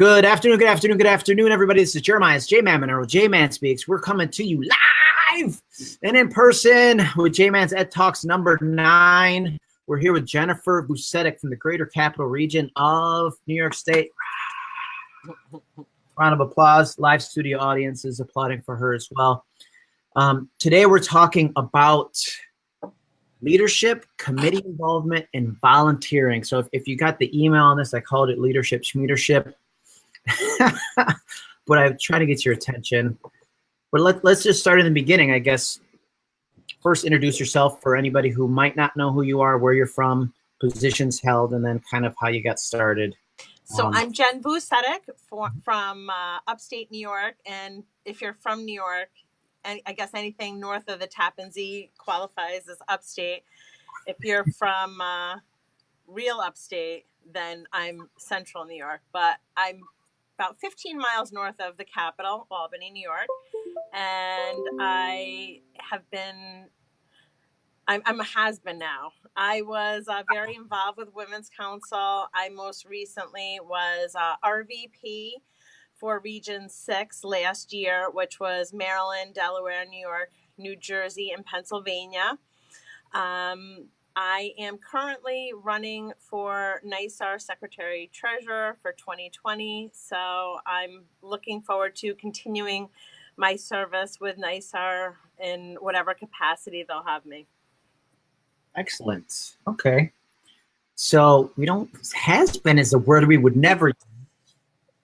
Good afternoon, good afternoon, good afternoon, everybody. This is Jeremiah. J-Man Monero. J-Man Speaks. We're coming to you live and in person with J-Man's Ed Talks number nine. We're here with Jennifer Vucetich from the Greater Capital Region of New York State. Round of applause. Live studio audience is applauding for her as well. Um, today we're talking about leadership, committee involvement, and volunteering. So if, if you got the email on this, I called it leadership schmeadership. but I'm trying to get your attention. But let, let's just start in the beginning, I guess. First, introduce yourself for anybody who might not know who you are, where you're from, positions held, and then kind of how you got started. So um, I'm Jen Vucetich for, from uh, upstate New York. And if you're from New York, and I guess anything north of the Tappan Zee qualifies as upstate. If you're from uh, real upstate, then I'm central New York. But I'm about 15 miles north of the capital, Albany, New York. And I have been, I'm, I'm a has-been now. I was uh, very involved with Women's Council. I most recently was uh, RVP for Region 6 last year, which was Maryland, Delaware, New York, New Jersey, and Pennsylvania. Um, I am currently running for NYSAR Secretary Treasurer for 2020. So I'm looking forward to continuing my service with NYSAR in whatever capacity they'll have me. Excellent. Okay. So we don't, has been is a word we would never use,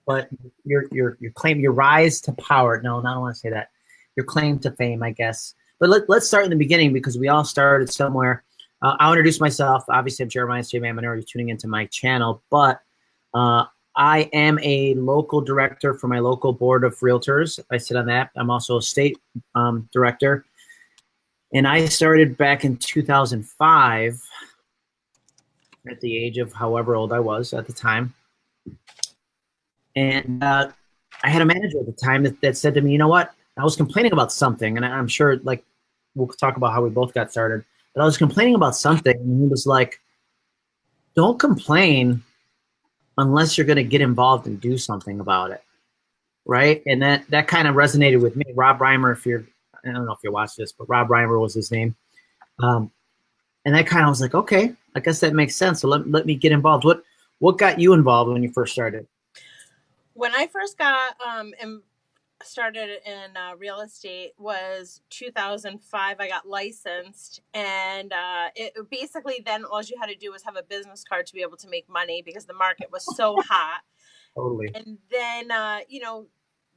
but your, your, your claim, your rise to power. No, I don't want to say that. Your claim to fame, I guess. But let, let's start in the beginning because we all started somewhere uh, I'll introduce myself. Obviously, I'm Jeremiah J. Man You're tuning into my channel, but uh, I am a local director for my local board of realtors. I sit on that. I'm also a state um, director. And I started back in 2005 at the age of however old I was at the time. And uh, I had a manager at the time that, that said to me, you know what? I was complaining about something, and I'm sure like we'll talk about how we both got started. But I was complaining about something, and he was like, don't complain unless you're going to get involved and do something about it. Right. And that, that kind of resonated with me. Rob Reimer, if you're, I don't know if you watch this, but Rob Reimer was his name. Um, and that kind of was like, okay, I guess that makes sense. So let, let me get involved. What, what got you involved when you first started? When I first got um, in, started in uh, real estate was 2005 i got licensed and uh, it basically then all you had to do was have a business card to be able to make money because the market was so hot totally and then uh, you know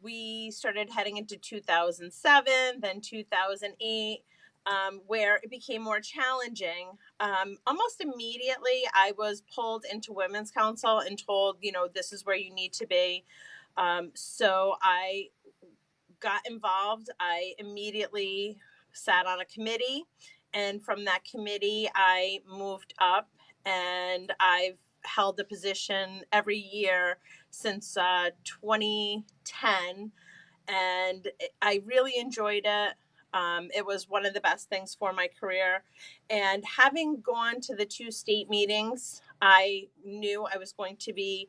we started heading into 2007 then 2008 um, where it became more challenging. Um, almost immediately, I was pulled into Women's Council and told, you know, this is where you need to be. Um, so I got involved, I immediately sat on a committee. And from that committee, I moved up and I've held the position every year since uh, 2010. And I really enjoyed it. Um, it was one of the best things for my career. And having gone to the two state meetings, I knew I was going to be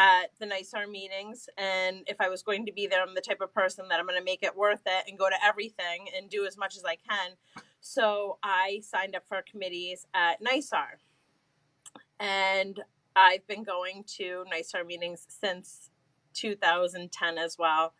at the NYSAR meetings. And if I was going to be there, I'm the type of person that I'm going to make it worth it and go to everything and do as much as I can. So I signed up for committees at NYSAR. And I've been going to NYSAR meetings since 2010 as well.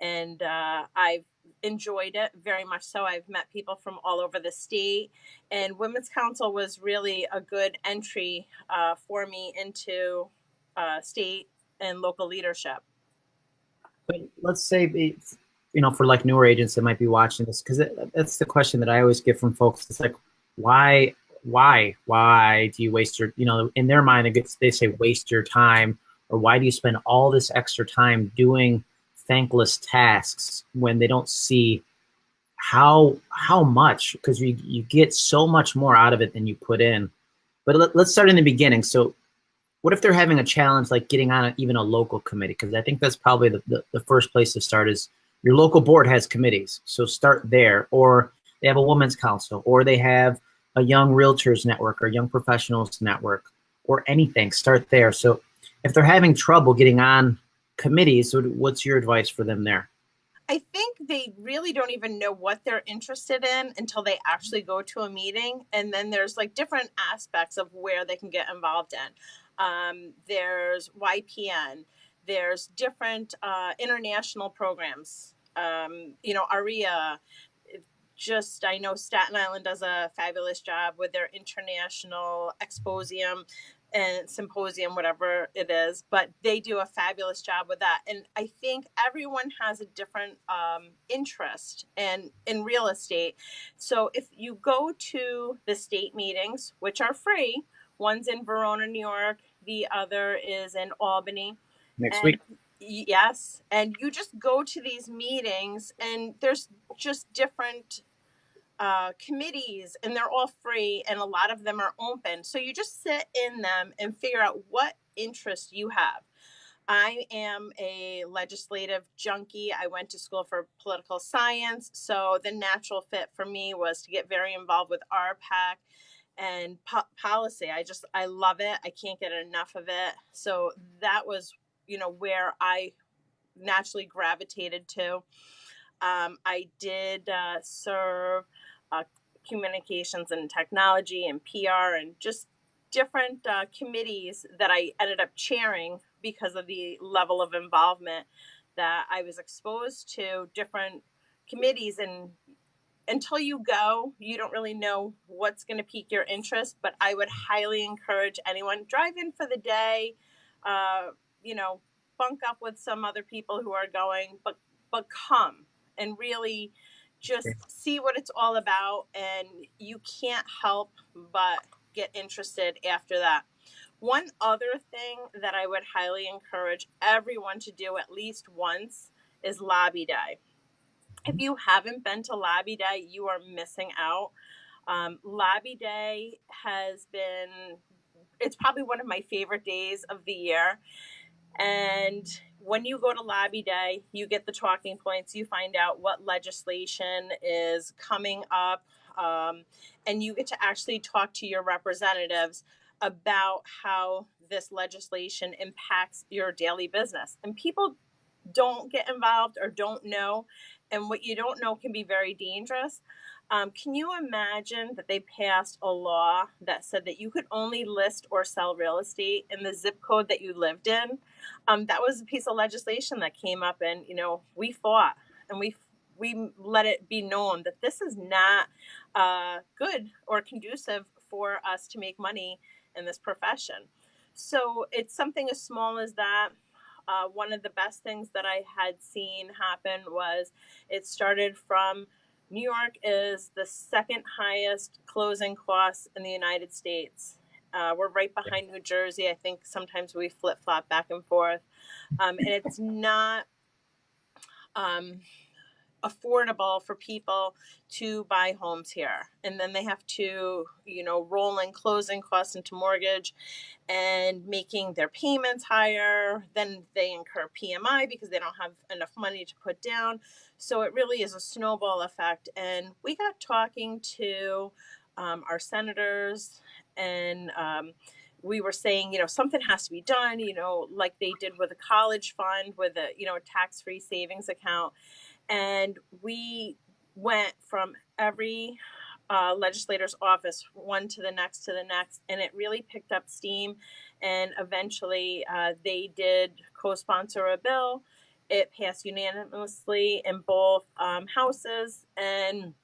And uh, I've enjoyed it very much so. I've met people from all over the state, and Women's Council was really a good entry uh, for me into uh, state and local leadership. Let's say, you know, for like newer agents that might be watching this, because that's the question that I always get from folks. It's like, why, why, why do you waste your, you know, in their mind, they say waste your time, or why do you spend all this extra time doing thankless tasks when they don't see how how much because you you get so much more out of it than you put in. But let, us start in the beginning. So what if they're having a challenge like getting on a, even a local committee? Because I think that's probably the, the, the, first place to start is your local board has committees. So start there. Or they have a women's council, or they have a young realtors network or young professionals network or anything. Start there. So if they're having trouble getting on committees, what's your advice for them there? I think they really don't even know what they're interested in until they actually go to a meeting. And then there's like different aspects of where they can get involved in. Um, there's YPN, there's different uh, international programs. Um, you know, ARIA, just I know Staten Island does a fabulous job with their international exposium and symposium, whatever it is, but they do a fabulous job with that. And I think everyone has a different um, interest in, in real estate. So if you go to the state meetings, which are free, one's in Verona, New York, the other is in Albany. Next and, week. Yes. And you just go to these meetings, and there's just different uh, committees and they're all free and a lot of them are open. So you just sit in them and figure out what interest you have. I am a legislative junkie. I went to school for political science. So the natural fit for me was to get very involved with RPAC and po- policy. I just, I love it. I can't get enough of it. So that was, you know, where I naturally gravitated to. Um, I did uh, serve uh, communications and technology and PR and just different uh, committees that I ended up chairing because of the level of involvement that I was exposed to different committees and until you go you don't really know what's going to pique your interest but I would highly encourage anyone drive in for the day uh, you know bunk up with some other people who are going but but come and really just see what it's all about and you can't help but get interested after that. One other thing that i would highly encourage everyone to do at least once is lobby day if you haven't been to lobby day you are missing out. Um, lobby day has been it's probably one of my favorite days of the year. And when you go to lobby day, you get the talking points, you find out what legislation is coming up, um, and you get to actually talk to your representatives about how this legislation impacts your daily business. And people don't get involved or don't know, and what you don't know can be very dangerous. Um, can you imagine that they passed a law that said that you could only list or sell real estate in the zip code that you lived in? Um, that was a piece of legislation that came up, and you know we fought and we we let it be known that this is not uh, good or conducive for us to make money in this profession. So it's something as small as that. Uh, one of the best things that I had seen happen was it started from New York is the second highest closing costs in the United States. Uh, we're right behind New Jersey. I think sometimes we flip flop back and forth. Um, and it's not um, affordable for people to buy homes here. And then they have to, you know, roll in closing costs into mortgage and making their payments higher. Then they incur PMI because they don't have enough money to put down. So it really is a snowball effect. And we got talking to um, our senators and um, we were saying, you know, something has to be done, you know, like they did with a college fund with a, you know, a tax-free savings account. And we went from every uh, legislator's office, one to the next to the next, and it really picked up steam. And eventually uh, they did co-sponsor a bill. It passed unanimously in both um, houses. And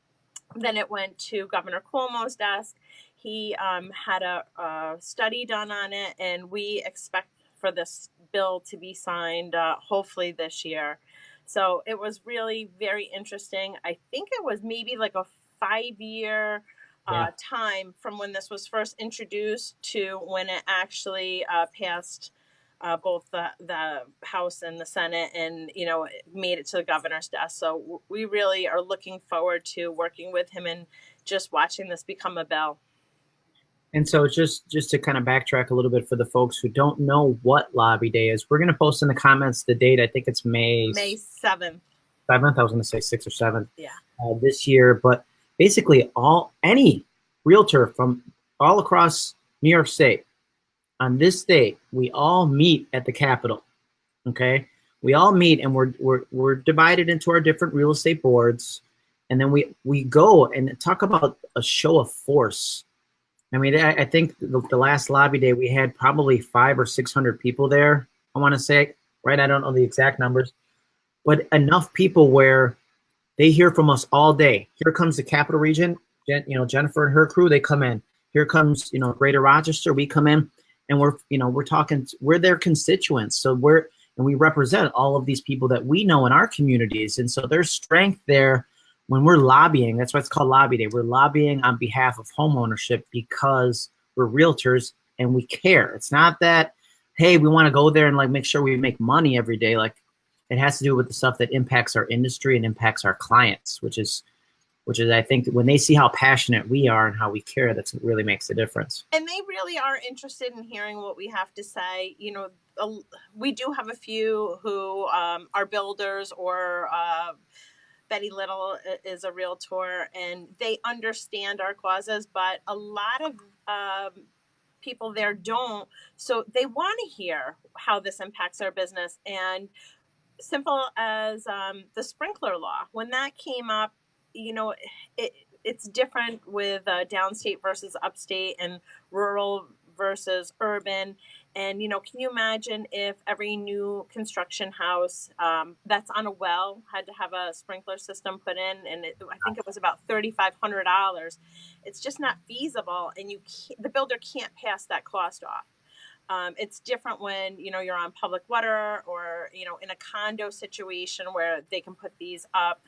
then it went to Governor Cuomo's desk he um, had a, a, study done on it, and we expect for this bill to be signed uh, hopefully this year. So it was really very interesting. I think it was maybe like a five year uh, time from when this was first introduced to when it actually uh, passed uh, both the, the House and the Senate and, you know, made it to the governor's desk. So we really are looking forward to working with him and just watching this become a bill. And so it's just just to kind of backtrack a little bit for the folks who don't know what lobby day is, we're going to post in the comments the date. I think it's May May seventh. Seventh. I was going to say sixth or seventh. Yeah. Uh, this year, but basically all any realtor from all across New York State on this date, we all meet at the Capitol. Okay, we all meet and we're we're we're divided into our different real estate boards, and then we we go and talk about a show of force. I mean, I, I think the, the last lobby day we had probably five or six hundred people there. I want to say right. I don't know the exact numbers, but enough people where they hear from us all day. Here comes the capital region. Jen, you know, Jennifer and her crew, they come in. Here comes, you know, Greater Rochester, we come in and we're, you know, we're talking, we're their constituents. So we're, and we represent all of these people that we know in our communities. And so there's strength there when we're lobbying. That's why it's called Lobby Day. We're lobbying on behalf of homeownership because we're realtors and we care. It's not that, hey, we want to go there and like make sure we make money every day. Like it has to do with the stuff that impacts our industry and impacts our clients, which is which is I think when they see how passionate we are and how we care, that's what really makes a difference. And they really are interested in hearing what we have to say. You know, we do have a few who um, are builders or uh, Betty Little is a realtor and they understand our causes, but a lot of um, people there don't. So they want to hear how this impacts our business. And simple as um, the sprinkler law. When that came up, you know, it, it's different with uh, downstate versus upstate and rural versus urban. And, you know, can you imagine if every new construction house um, that's on a well had to have a sprinkler system put in? And it, I think it was about $3,500. It's just not feasible. And you the builder can't pass that cost off. Um, it's different when you know you're on public water or you know in a condo situation where they can put these up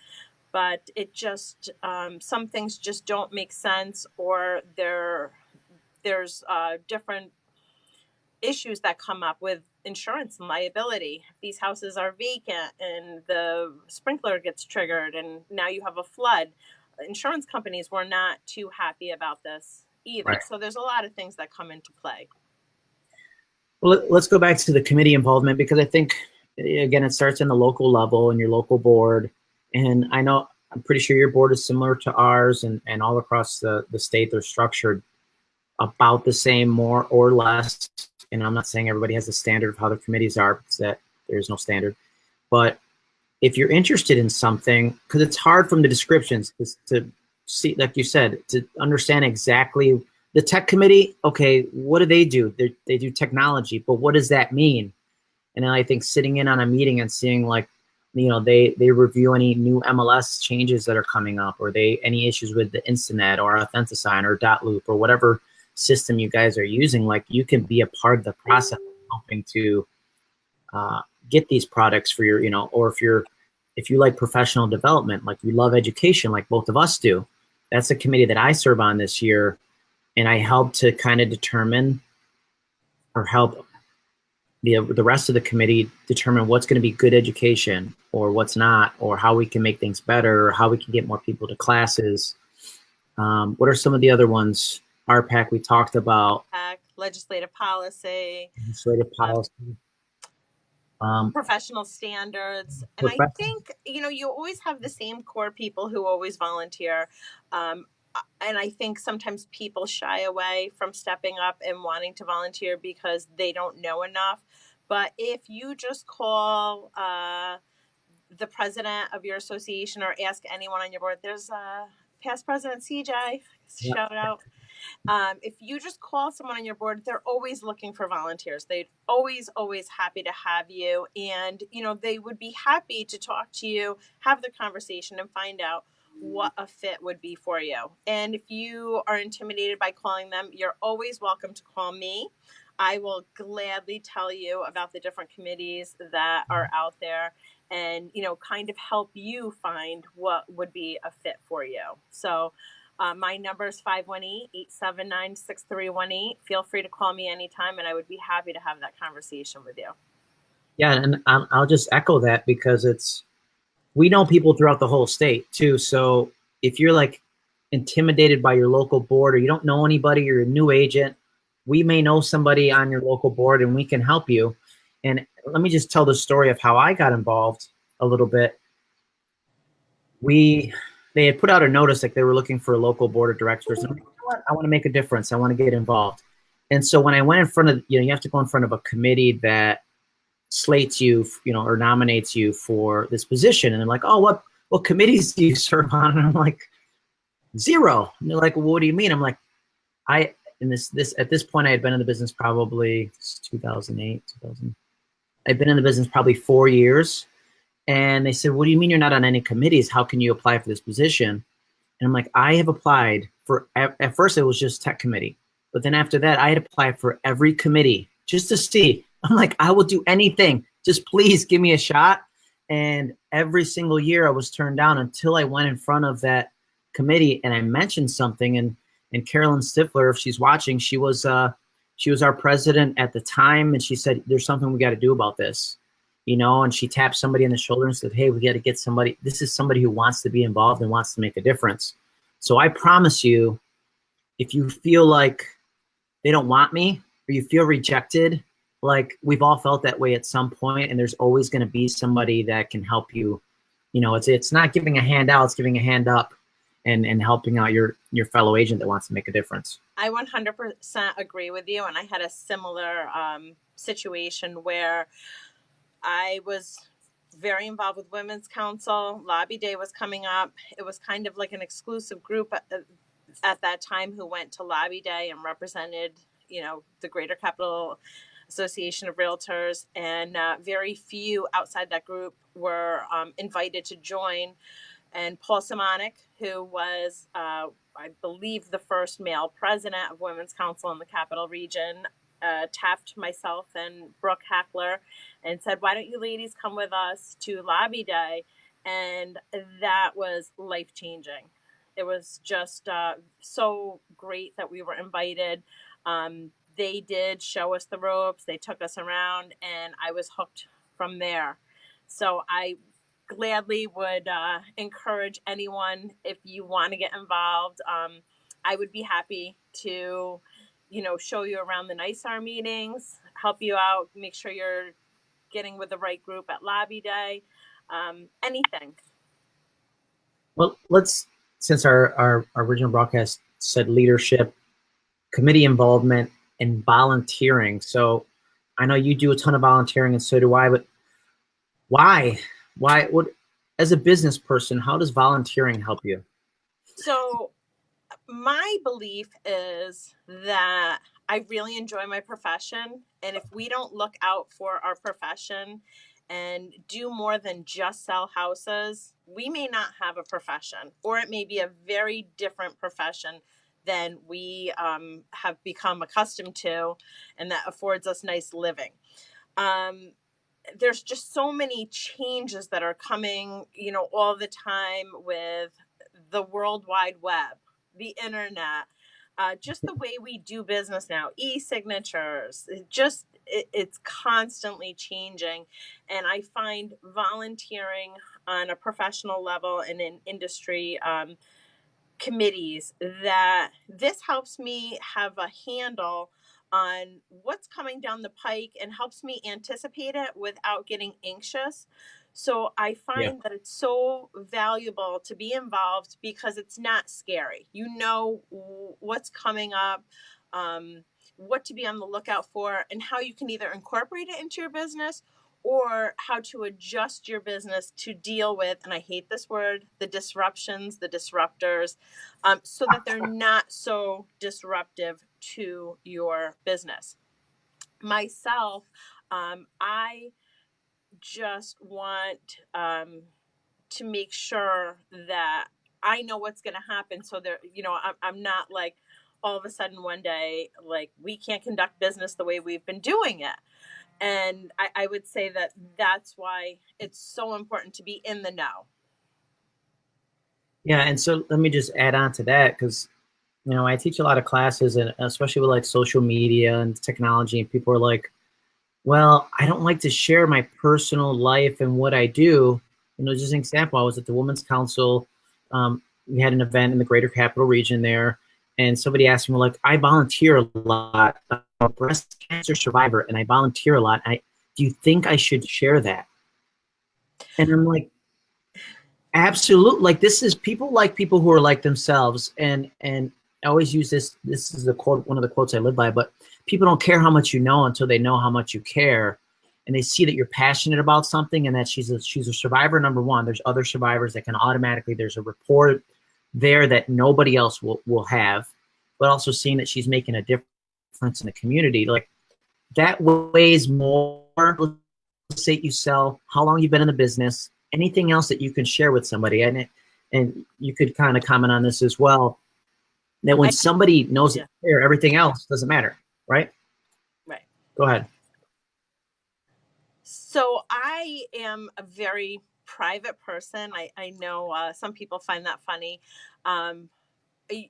but it just um, some things just don't make sense or there there's uh, different issues that come up with insurance and liability these houses are vacant and the sprinkler gets triggered and now you have a flood insurance companies were not too happy about this either right. so there's a lot of things that come into play well, let's go back to the committee involvement because I think, eh, again, it starts in the local level and your local board. And I know, I'm pretty sure your board is similar to ours and, and all across the, the state, they're structured about the same, more or less. And I'm not saying everybody has a standard of how their committees are because that there's no standard. But if you're interested in something, because it's hard from the descriptions to see, like you said, to understand exactly the tech committee, okay, what do they do? They're, they do technology, but what does that mean? And I think sitting in on a meeting and seeing like, you know, they they review any new MLS changes that are coming up, or they any issues with the Instanet or Authentisign or Dot Loop or whatever system you guys are using. Like you can be a part of the process, of helping to uh, get these products for your, you know, or if you're if you like professional development, like you love education, like both of us do. That's a committee that I serve on this year and I help to kind of determine or help the, the rest of the committee determine what's going to be good education or what's not, or how we can make things better, or how we can get more people to classes. Um, what are some of the other ones? RPAC we talked about. legislative policy. Legislative policy. Um, professional standards. And I think, you know, you always have the same core people who always volunteer. Um, and I think sometimes people shy away from stepping up and wanting to volunteer because they don't know enough. But if you just call uh, the president of your association or ask anyone on your board, there's a past president CJ, shout out. Um, if you just call someone on your board, they're always looking for volunteers. They'd always, always happy to have you. And, you know, they would be happy to talk to you, have the conversation and find out what a fit would be for you. And if you are intimidated by calling them, you're always welcome to call me. I will gladly tell you about the different committees that are out there and, you know, kind of help you find what would be a fit for you. So uh, my number is 518-879-6318. Feel free to call me anytime and I would be happy to have that conversation with you. Yeah, and I'll just echo that because it's we know people throughout the whole state too. So if you're like intimidated by your local board or you don't know anybody, you're a new agent, we may know somebody on your local board and we can help you. And let me just tell the story of how I got involved a little bit. We, they had put out a notice like they were looking for a local board of directors. And I want to make a difference. I want to get involved. And so when I went in front of, you know, you have to go in front of a committee that slates you, you know, or nominates you for this position. And they're like, oh, what, what committees do you serve on? And I'm like, zero. And they're like, well, what do you mean? I'm like, I, in this, this, at this point, I had been in the business probably 2008, 2000. I've been in the business probably four years. And they said, what do you mean you're not on any committees? How can you apply for this position? And I'm like, I have applied for, at, first it was just tech committee. But then after that, I had applied for every committee just to see. I'm like, I will do anything. Just please give me a shot. And every single year I was turned down until I went in front of that committee and I mentioned something and and Carolyn Stifler, if she's watching, she was uh she was our president at the time and she said, there's something we got to do about this, you know, and she tapped somebody on the shoulder and said, hey, we got to get somebody, this is somebody who wants to be involved and wants to make a difference. So I promise you, if you feel like they don't want me or you feel rejected, like we've all felt that way at some point and there's always going to be somebody that can help you. You know, it's it's not giving a hand out, it's giving a hand up and and helping out your your fellow agent that wants to make a difference. I 100% agree with you and I had a similar um, situation where I was very involved with Women's Council. Lobby Day was coming up. It was kind of like an exclusive group at, at that time who went to Lobby Day and represented, you know, the Greater Capital Association of Realtors, and uh, very few outside that group were um, invited to join. And Paul Simonik, who was, uh, I believe, the first male president of Women's Council in the Capital Region, uh, tapped myself and Brooke Hackler and said, Why don't you ladies come with us to Lobby Day? And that was life changing. It was just uh, so great that we were invited. Um, they did show us the ropes, they took us around, and I was hooked from there. So I gladly would uh, encourage anyone if you want to get involved. Um, I would be happy to, you know, show you around the NYSAR meetings, help you out, make sure you're getting with the right group at lobby day, um, anything. Well, let's, since our, our, our original broadcast said leadership, committee involvement, and volunteering. So I know you do a ton of volunteering and so do I, but why? Why what, as a business person, how does volunteering help you? So my belief is that I really enjoy my profession. And if we don't look out for our profession and do more than just sell houses, we may not have a profession, or it may be a very different profession than we um, have become accustomed to, and that affords us nice living. Um, there's just so many changes that are coming, you know, all the time with the World Wide Web, the internet, uh, just the way we do business now, e-signatures, it just it, it's constantly changing. And I find volunteering on a professional level and in industry um, committees that this helps me have a handle on what's coming down the pike and helps me anticipate it without getting anxious. So I find yeah. that it's so valuable to be involved because it's not scary. You know what's coming up, um, what to be on the lookout for, and how you can either incorporate it into your business or how to adjust your business to deal with, and I hate this word, the disruptions, the disruptors, um, so that they're not so disruptive to your business. Myself, um, I just want um, to make sure that I know what's going to happen. So there, you know, I'm, I'm not like all of a sudden one day, like we can't conduct business the way we've been doing it. And I, I would say that that's why it's so important to be in the know. Yeah, and so let me just add on to that because you know I teach a lot of classes and especially with like social media and technology, and people are like, "Well, I don't like to share my personal life and what I do." You know, just an example, I was at the Women's Council. Um, we had an event in the Greater Capital Region there, and somebody asked me, like, I volunteer a lot. I'm a breast cancer survivor, and I volunteer a lot. I, do you think I should share that? And I'm like, absolutely. Like, this is people like people who are like themselves, and and I always use this. This is the quote, one of the quotes I live by. But people don't care how much you know until they know how much you care, and they see that you're passionate about something, and that she's a she's a survivor. Number one, there's other survivors that can automatically. There's a report there that nobody else will will have, but also seeing that she's making a difference in the community, like that weighs more. Let's say you sell, how long you've been in the business, anything else that you can share with somebody, and it, and you could kind of comment on this as well that when I, somebody knows yeah. there, everything else doesn't matter, right? Right. Go ahead. So I am a very private person. I, I know uh, some people find that funny. Um,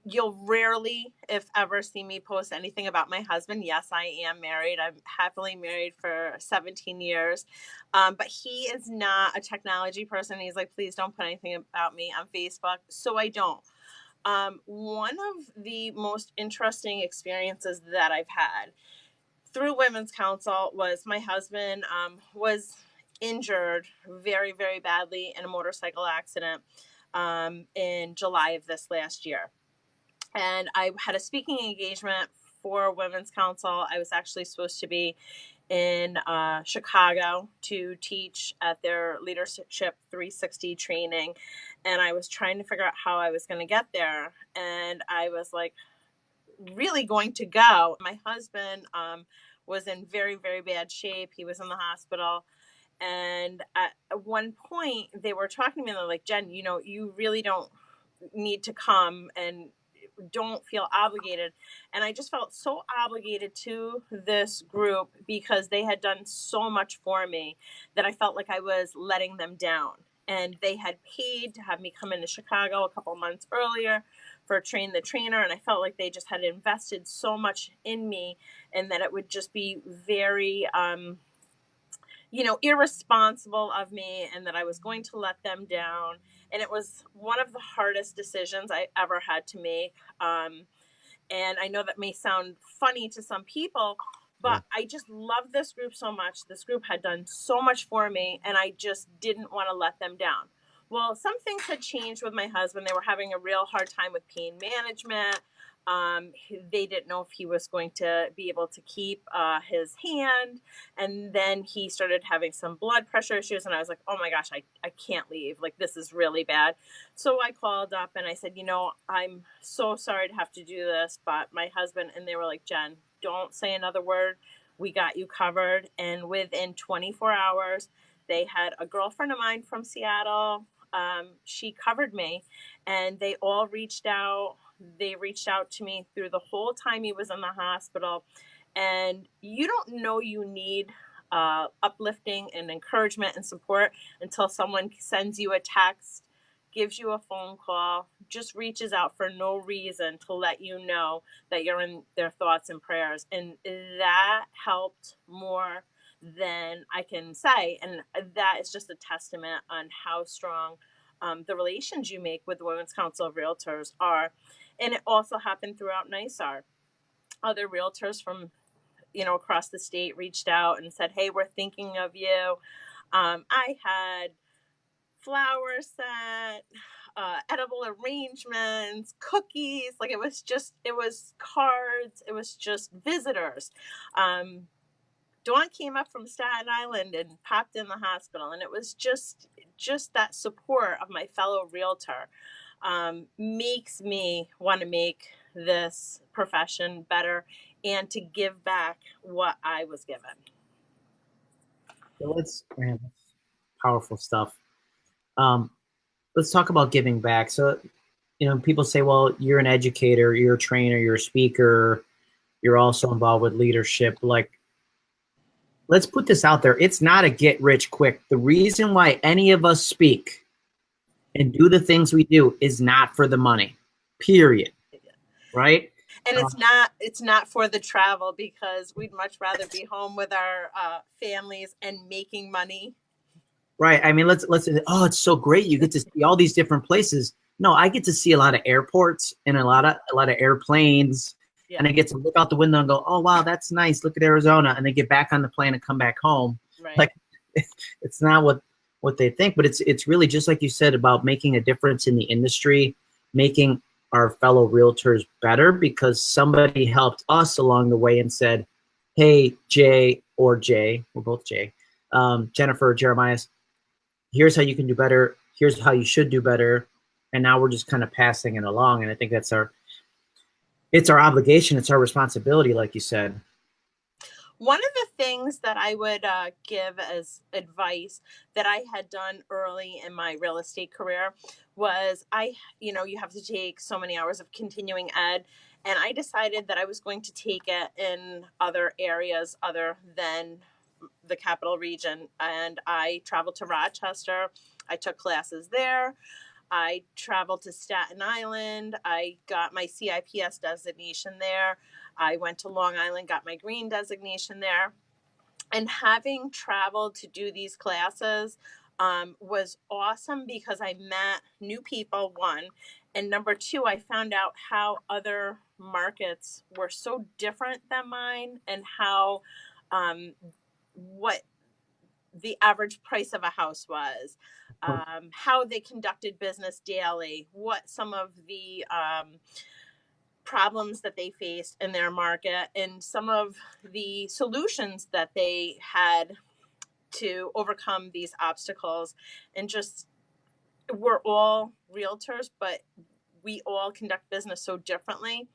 you'll rarely, if ever, see me post anything about my husband. Yes, I am married. I'm happily married for 17 years. Um, but he is not a technology person. He's like, please don't put anything about me on Facebook. So I don't. Um, one of the most interesting experiences that I've had through Women's Council was my husband um, was injured very, very badly in a motorcycle accident um, in July of this last year. And I had a speaking engagement for Women's Council. I was actually supposed to be in uh, Chicago to teach at their Leadership 360 training. And I was trying to figure out how I was going to get there. And I was like, really going to go. My husband um, was in very, very bad shape. He was in the hospital. And at one point, they were talking to me, and they're like, Jen, you know, you really don't need to come and don't feel obligated. And I just felt so obligated to this group because they had done so much for me that I felt like I was letting them down. And they had paid to have me come into Chicago a couple months earlier for Train the Trainer. And I felt like they just had invested so much in me and that it would just be very, um, you know, irresponsible of me and that I was going to let them down and it was one of the hardest decisions I ever had to make. Um, and I know that may sound funny to some people, but I just love this group so much. This group had done so much for me, and I just didn't want to let them down. Well, some things had changed with my husband. They were having a real hard time with pain management. Um, they didn't know if he was going to be able to keep uh, his hand. And then he started having some blood pressure issues. And I was like, oh my gosh, I, I can't leave. Like, this is really bad. So I called up and I said, you know, I'm so sorry to have to do this, but my husband, and they were like, Jen, don't say another word. We got you covered. And within 24 hours, they had a girlfriend of mine from Seattle. Um, she covered me, and they all reached out they reached out to me through the whole time he was in the hospital. And you don't know you need uh, uplifting and encouragement and support until someone sends you a text, gives you a phone call, just reaches out for no reason to let you know that you're in their thoughts and prayers. And that helped more than I can say. And that is just a testament on how strong um, the relations you make with the Women's Council of Realtors are. And it also happened throughout NYSAR. Other realtors from, you know, across the state reached out and said, hey, we're thinking of you. Um, I had flowers sent, uh, edible arrangements, cookies. Like it was just, it was cards. It was just visitors. Um, Dawn came up from Staten Island and popped in the hospital, and it was just, just that support of my fellow realtor um, makes me want to make this profession better and to give back what I was given. So let's man, powerful stuff. Um, let's talk about giving back. So, you know, people say, well, you're an educator, you're a trainer, you're a speaker, you're also involved with leadership. Like, let's put this out there. It's not a get rich quick. The reason why any of us speak and do the things we do is not for the money, period. Right? And it's uh, not it's not for the travel because we'd much rather be home with our uh, families and making money. Right. I mean, let's let's. Oh, it's so great! You get to see all these different places. No, I get to see a lot of airports and a lot of a lot of airplanes, yeah. and I get to look out the window and go, "Oh, wow, that's nice! Look at Arizona!" And then get back on the plane and come back home. Right. Like, it's not what what they think, but it's it's really just like you said about making a difference in the industry, making our fellow realtors better because somebody helped us along the way and said, hey, Jay or Jay, we're both Jay, um, Jennifer, Jeremiah, here's how you can do better. Here's how you should do better. And now we're just kind of passing it along. And I think that's our, it's our obligation. It's our responsibility, like you said. One of the things that I would uh, give as advice that I had done early in my real estate career was I, you know, you have to take so many hours of continuing ed. And I decided that I was going to take it in other areas other than the capital region. And I traveled to Rochester. I took classes there. I traveled to Staten Island. I got my CIPS designation there. I went to Long Island, got my green designation there. And having traveled to do these classes um, was awesome because I met new people, one. And number two, I found out how other markets were so different than mine and how um, what the average price of a house was, um, how they conducted business daily, what some of the um, problems that they faced in their market, and some of the solutions that they had to overcome these obstacles. And just, we're all realtors, but we all conduct business so differently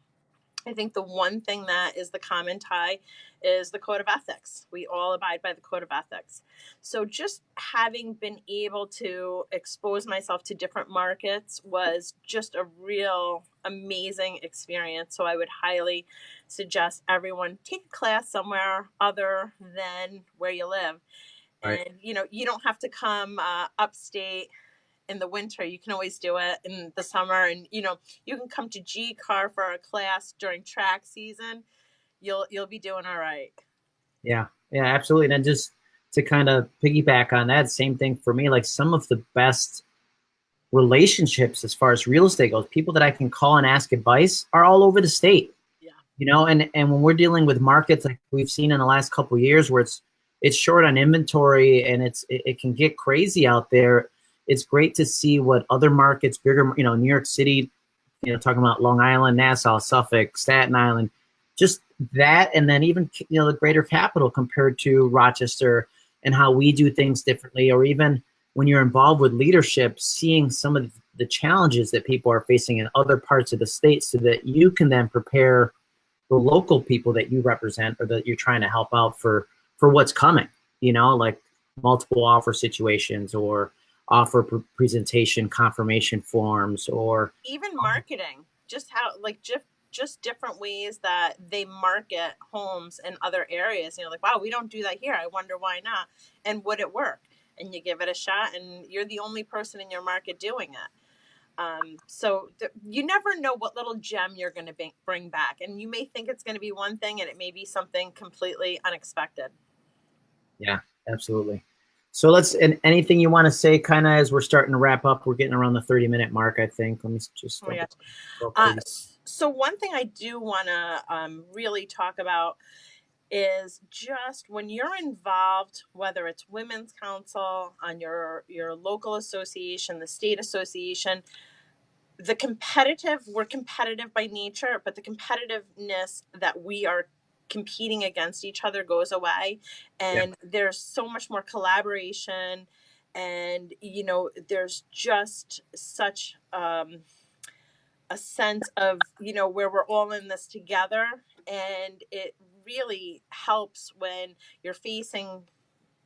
I think the one thing that is the common tie is the code of ethics. We all abide by the code of ethics. So just having been able to expose myself to different markets was just a real amazing experience. So I would highly suggest everyone take a class somewhere other than where you live. Right. And you know, you don't have to come uh, upstate in the winter. You can always do it in the summer, and you know you can come to GCAR for a class during track season. You'll you'll be doing all right. Yeah, yeah, absolutely. And just to kind of piggyback on that, same thing for me. Like some of the best relationships as far as real estate goes, people that I can call and ask advice are all over the state. Yeah. You know, and and when we're dealing with markets like we've seen in the last couple years, where it's it's short on inventory and it's it, it can get crazy out there it's great to see what other markets, bigger, you know, New York City, you know, talking about Long Island, Nassau, Suffolk, Staten Island, just that, and then even you know the greater capital compared to Rochester and how we do things differently, or even when you're involved with leadership, seeing some of the challenges that people are facing in other parts of the state, so that you can then prepare the local people that you represent or that you're trying to help out for for what's coming. You know, like multiple offer situations or offer presentation confirmation forms or even marketing just how like just just different ways that they market homes in other areas you know like wow we don't do that here i wonder why not and would it work? And you give it a shot and you're the only person in your market doing it. Um, so you never know what little gem you're going to bring back and you may think it's going to be one thing and it may be something completely unexpected. Yeah absolutely so let's, and anything you want to say kind of as we're starting to wrap up, we're getting around the 30 minute mark, I think. Let me just. Oh go uh, so one thing I do want to um, really talk about is just when you're involved, whether it's Women's Council on your, your local association, the state association, the competitive, we're competitive by nature, but the competitiveness that we are competing against each other goes away and there's so much more collaboration and you know there's just such um, a sense of you know where we're all in this together and it really helps when you're facing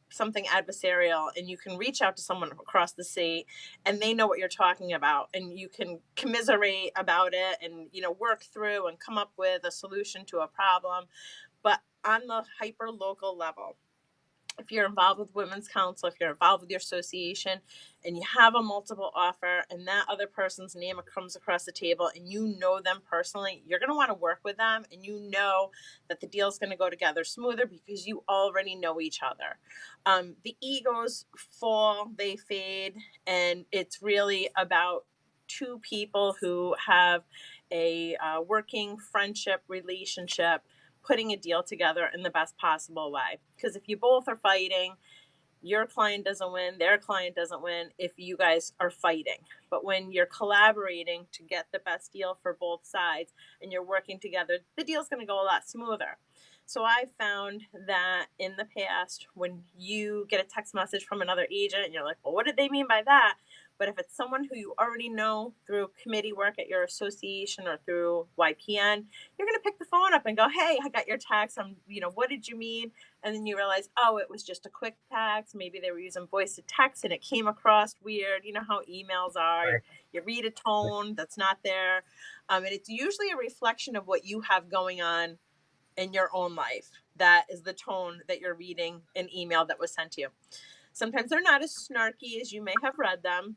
something adversarial and you can reach out to someone across the state and they know what you're talking about and you can commiserate about it and you know work through and come up with a solution to a problem. But on the hyper local level if you're involved with women's council if you're involved with your association and you have a multiple offer and that other person's name comes across the table and you know them personally you're going to want to work with them and you know that the deal's going to go together smoother because you already know each other. Um, the egos fall they fade and it's really about two people who have a uh, working friendship relationship putting a deal together in the best possible way. Because if you both are fighting, your client doesn't win, their client doesn't win if you guys are fighting. But when you're collaborating to get the best deal for both sides and you're working together, the deal's going to go a lot smoother. So I found that in the past, when you get a text message from another agent and you're like, well, what did they mean by that? But if it's someone who you already know through committee work at your association or through YPN, you're going to pick the phone up and go, "Hey, I got your text. I'm, you know, what did you mean?" And then you realize, "Oh, it was just a quick text. Maybe they were using voice to text and it came across weird. You know how emails are. You read a tone that's not there, um, and it's usually a reflection of what you have going on in your own life. That is the tone that you're reading an email that was sent to you. Sometimes they're not as snarky as you may have read them,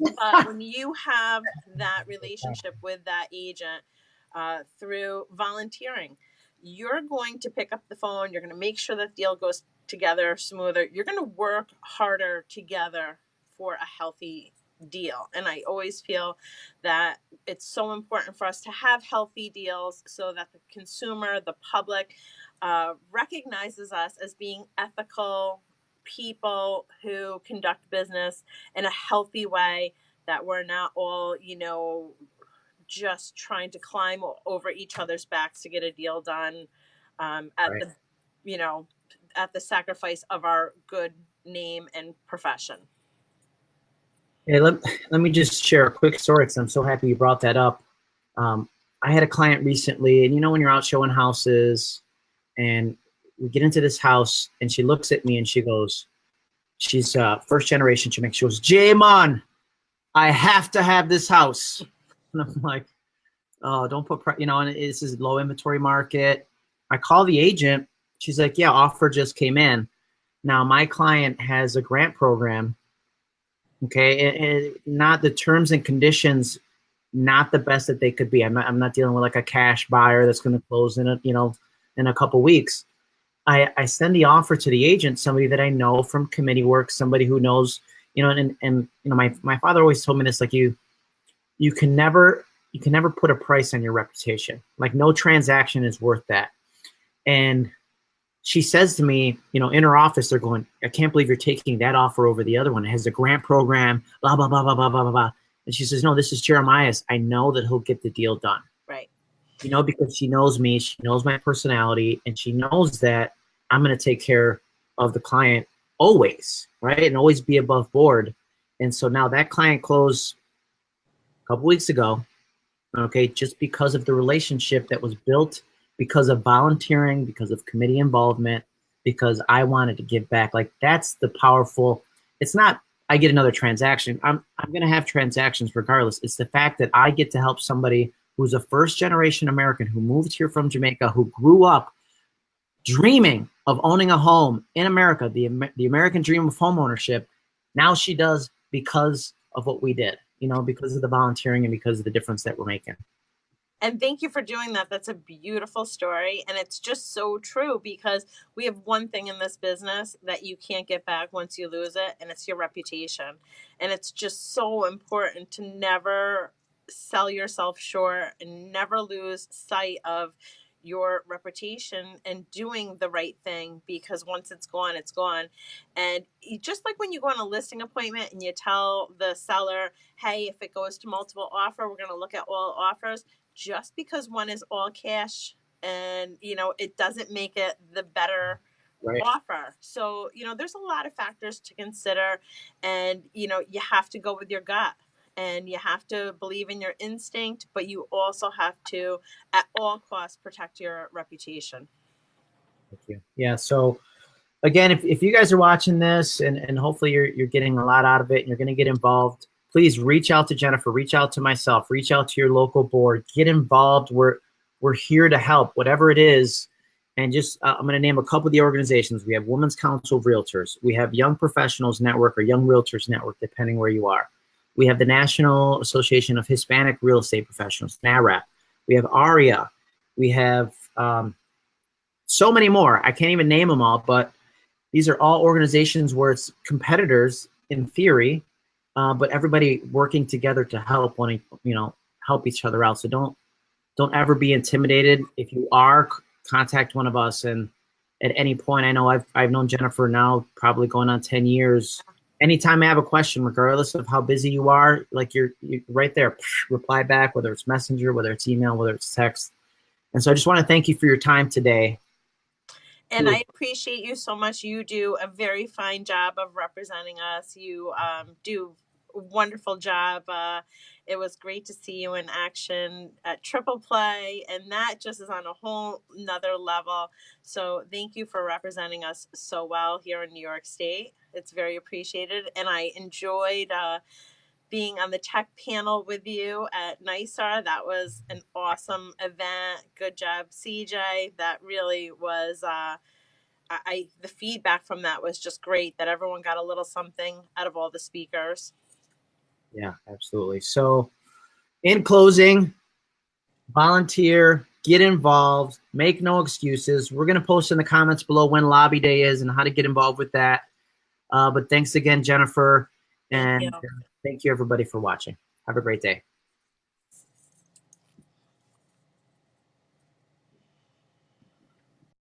but when you have that relationship with that agent uh, through volunteering, you're going to pick up the phone. You're going to make sure that deal goes together smoother. You're going to work harder together for a healthy deal. And I always feel that it's so important for us to have healthy deals so that the consumer, the public, uh, recognizes us as being ethical people who conduct business in a healthy way, that we're not all, you know, just trying to climb over each other's backs to get a deal done um, at Right. the, you know, at the sacrifice of our good name and profession. Hey, let, let me just share a quick story because I'm so happy you brought that up. Um, I had a client recently, and you know when you're out showing houses, and we get into this house, and she looks at me and she goes, she's uh, first generation. She makes she goes, J-Mon, I have to have this house. And I'm like, oh, don't put, you know, and this is low inventory market. I call the agent. She's like, yeah, offer just came in. Now my client has a grant program okay and not the terms and conditions not the best that they could be i'm not, I'm not dealing with like a cash buyer that's going to close in a you know in a couple weeks I, I send the offer to the agent, somebody that I know from committee work, somebody who knows, you know, and, and you know, my, my father always told me this, like you, you can never, you can never put a price on your reputation. Like no transaction is worth that. And she says to me, you know, in her office, they're going, I can't believe you're taking that offer over the other one. It has a grant program, blah, blah, blah, blah, blah, blah, blah. And she says, no, this is Jeremiah's. I know that he'll get the deal done. You know, because she knows me, she knows my personality, and she knows that I'm going to take care of the client always, right? And always be above board. And so now that client closed a couple weeks ago, okay, just because of the relationship that was built because of volunteering, because of committee involvement, because I wanted to give back. Like that's the powerful. It's not I get another transaction. I'm I'm gonna have transactions regardless. It's the fact that I get to help somebody who's a first generation American who moved here from Jamaica, who grew up dreaming of owning a home in America, the the American dream of home ownership. Now she does because of what we did, you know, because of the volunteering and because of the difference that we're making. And thank you for doing that. That's a beautiful story. And it's just so true because we have one thing in this business that you can't get back once you lose it, and it's your reputation. And it's just so important to never sell yourself short and never lose sight of your reputation and doing the right thing because once it's gone, it's gone. And you- just like when you go on a listing appointment and you tell the seller, hey, if it goes to multiple offer, we're going to look at all offers just because one is all cash and you know it doesn't make it the better Right. offer so you know there's a lot of factors to consider and you know you have to go with your gut and you have to believe in your instinct but you also have to at all costs protect your reputation Thank you. Yeah. So again, if, if you guys are watching this and, and hopefully you're, you're getting a lot out of it and you're going to get involved, please reach out to Jennifer, reach out to myself, reach out to your local board, get involved. We're, we're here to help, whatever it is. And just, uh, I'm going to name a couple of the organizations. We have Women's Council of Realtors. We have Young Professionals Network or Young Realtors Network, depending where you are. We have the National Association of Hispanic Real Estate Professionals, NAHREP. We have AREAA. We have um, so many more. I can't even name them all, but these are all organizations where it's competitors in theory, uh, but everybody working together to help one, you know, help each other out. So don't don't ever be intimidated. If you are, contact one of us and at any point. I know I've, I've known Jennifer now probably going on 10 years. Anytime I have a question, regardless of how busy you are, like you're, you're right there, reply back, whether it's messenger, whether it's email, whether it's text. And so I just want to thank you for your time today. And I appreciate you so much. You do a very fine job of representing us. You um, do wonderful job. Uh, it was great to see you in action at Triple Play, and that just is on a whole nother level. So thank you for representing us so well here in New York State. It's very appreciated, and I enjoyed uh, being on the tech panel with you at NYSAR. That was an awesome event. Good job, CJ. That really was. Uh, I the feedback from that was just great. That everyone got a little something out of all the speakers. Yeah, absolutely. So, in closing, volunteer, get involved, make no excuses. We're going to post in the comments below when lobby day is and how to get involved with that. Uh, but thanks again, Jennifer. And Thank you. thank you, everybody, for watching. Have a great day.